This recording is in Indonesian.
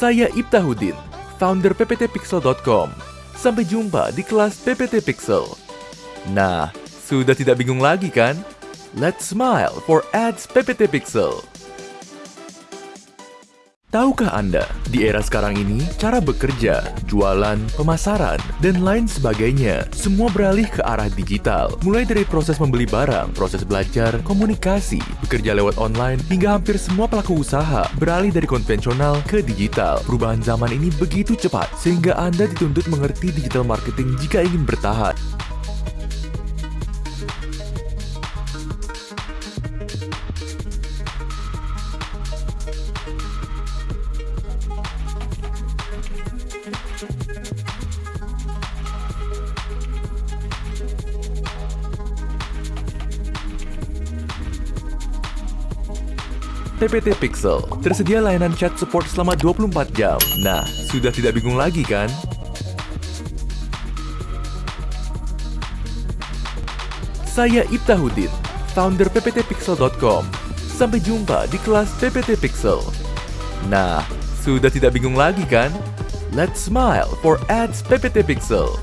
Saya Ibtahudin, founder pptpixel.com. Sampai jumpa di kelas PPT Pixel. Nah, sudah tidak bingung lagi kan? Let's smile for ads PPT Pixel. Tahukah Anda, di era sekarang ini, cara bekerja, jualan, pemasaran, dan lain sebagainya, semua beralih ke arah digital. Mulai dari proses membeli barang, proses belajar, komunikasi, bekerja lewat online, hingga hampir semua pelaku usaha beralih dari konvensional ke digital. Perubahan zaman ini begitu cepat, sehingga Anda dituntut mengerti digital marketing jika ingin bertahan. PPT Pixel tersedia layanan chat support selama 24 jam. Nah, sudah tidak bingung lagi kan? Saya Ibtahudin, founder pptpixel.com. Sampai jumpa di kelas PPT Pixel. Nah, sudah tidak bingung lagi kan? Let's smile for Ads Pixel.